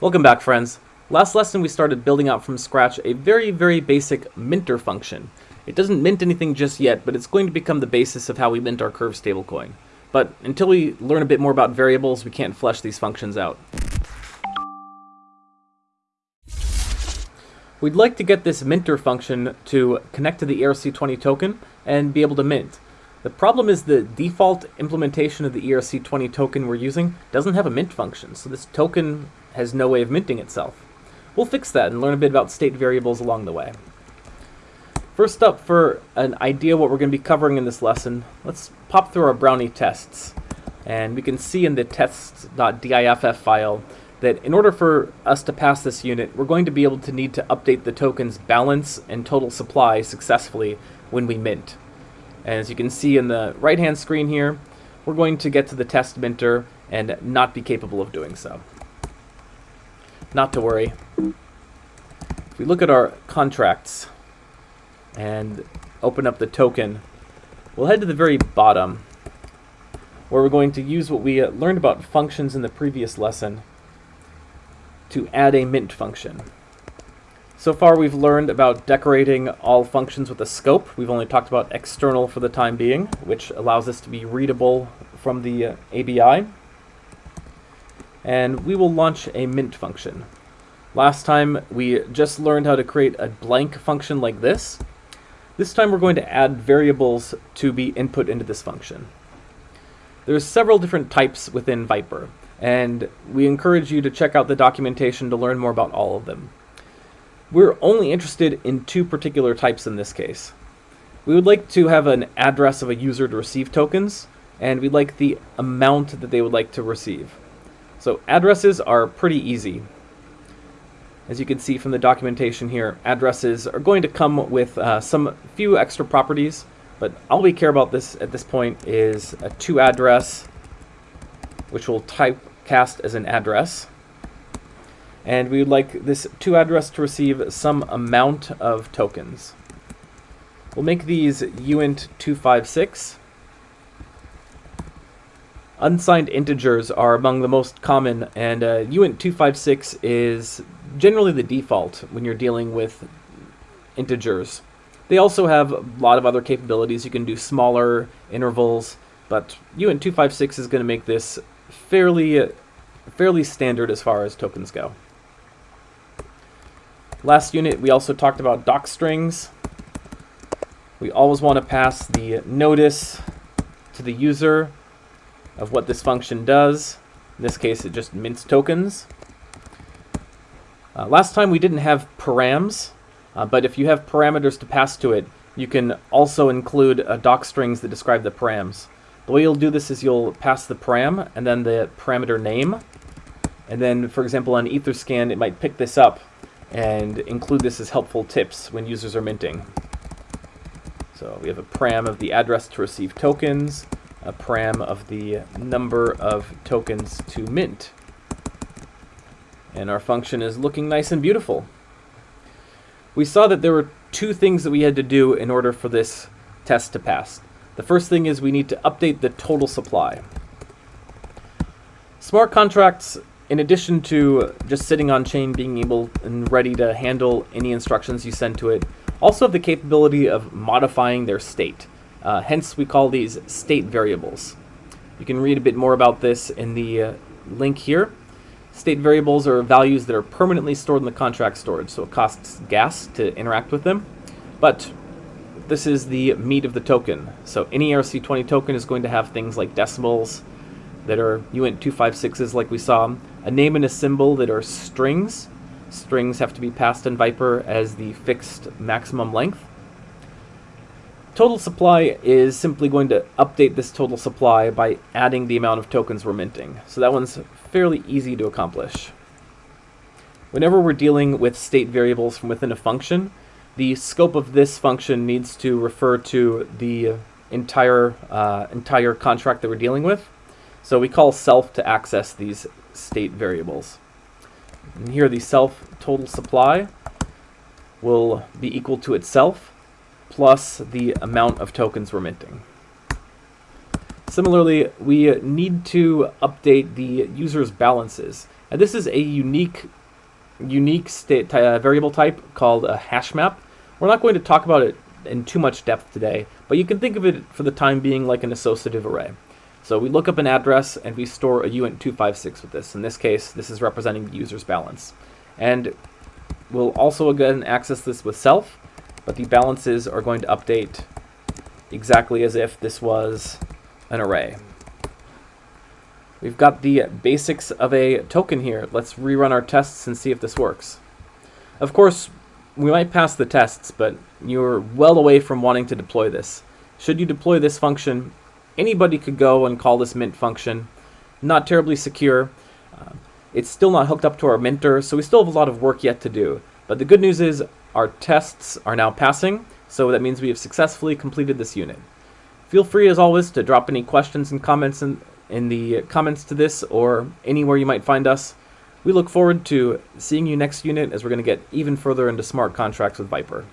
Welcome back friends. Last lesson we started building out from scratch a very very basic minter function. It doesn't mint anything just yet, but it's going to become the basis of how we mint our curve stablecoin. But until we learn a bit more about variables, we can't flesh these functions out. We'd like to get this minter function to connect to the ERC20 token and be able to mint. The problem is the default implementation of the ERC20 token we're using doesn't have a mint function, so this token has no way of minting itself. We'll fix that and learn a bit about state variables along the way. First up, for an idea what we're going to be covering in this lesson, let's pop through our Brownie tests. And we can see in the tests.diff file that in order for us to pass this unit, we're going to be able to need to update the token's balance and total supply successfully when we mint. And as you can see in the right-hand screen here, we're going to get to the test minter and not be capable of doing so. Not to worry. If we look at our contracts and open up the token, we'll head to the very bottom where we're going to use what we learned about functions in the previous lesson to add a mint function. So far we've learned about decorating all functions with a scope. We've only talked about external for the time being, which allows us to be readable from the uh, ABI and we will launch a mint function. Last time we just learned how to create a blank function like this. This time we're going to add variables to be input into this function. There's several different types within Vyper, and we encourage you to check out the documentation to learn more about all of them. We're only interested in two particular types in this case. We would like to have an address of a user to receive tokens, and we'd like the amount that they would like to receive. So addresses are pretty easy. As you can see from the documentation here, addresses are going to come with uh, some few extra properties, but all we care about this at this point is a to address, which will typecast as an address. And we would like this to address to receive some amount of tokens. We'll make these uint256 Unsigned integers are among the most common, and uh, uint256 is generally the default when you're dealing with integers. They also have a lot of other capabilities. You can do smaller intervals, but uint256 is going to make this fairly, fairly standard as far as tokens go. Last unit, we also talked about docstrings. We always want to pass the notice to the user of what this function does. In this case, it just mints tokens. Uh, last time we didn't have params, uh, but if you have parameters to pass to it, you can also include uh, doc strings that describe the params. The way you'll do this is you'll pass the param and then the parameter name. And then, for example, on Etherscan, it might pick this up and include this as helpful tips when users are minting. So we have a param of the address to receive tokens, a param of the number of tokens to mint. And our function is looking nice and beautiful. We saw that there were two things that we had to do in order for this test to pass. The first thing is we need to update the total supply. Smart contracts, in addition to just sitting on chain, being able and ready to handle any instructions you send to it, also have the capability of modifying their state. Uh, hence, we call these state variables. You can read a bit more about this in the uh, link here. State variables are values that are permanently stored in the contract storage, so it costs gas to interact with them. But this is the meat of the token. So any ERC20 token is going to have things like decimals that are uint256s like we saw, a name and a symbol that are strings. Strings have to be passed in Vyper as the fixed maximum length. Total supply is simply going to update this total supply by adding the amount of tokens we're minting. So that one's fairly easy to accomplish. Whenever we're dealing with state variables from within a function, the scope of this function needs to refer to the entire, uh, entire contract that we're dealing with. So we call self to access these state variables. And here the self total supply will be equal to itself plus the amount of tokens we're minting. Similarly, we need to update the user's balances. And this is a unique unique state uh, variable type called a hash map. We're not going to talk about it in too much depth today, but you can think of it for the time being like an associative array. So we look up an address and we store a uint256 with this. In this case, this is representing the user's balance. And we'll also again access this with self, but the balances are going to update exactly as if this was an array. We've got the basics of a token here. Let's rerun our tests and see if this works. Of course, we might pass the tests, but you're well away from wanting to deploy this. Should you deploy this function, anybody could go and call this mint function. Not terribly secure. Uh, it's still not hooked up to our minter, so we still have a lot of work yet to do. But the good news is our tests are now passing, so that means we have successfully completed this unit. Feel free, as always, to drop any questions and comments in, in the comments to this or anywhere you might find us. We look forward to seeing you next unit as we're going to get even further into smart contracts with Vyper.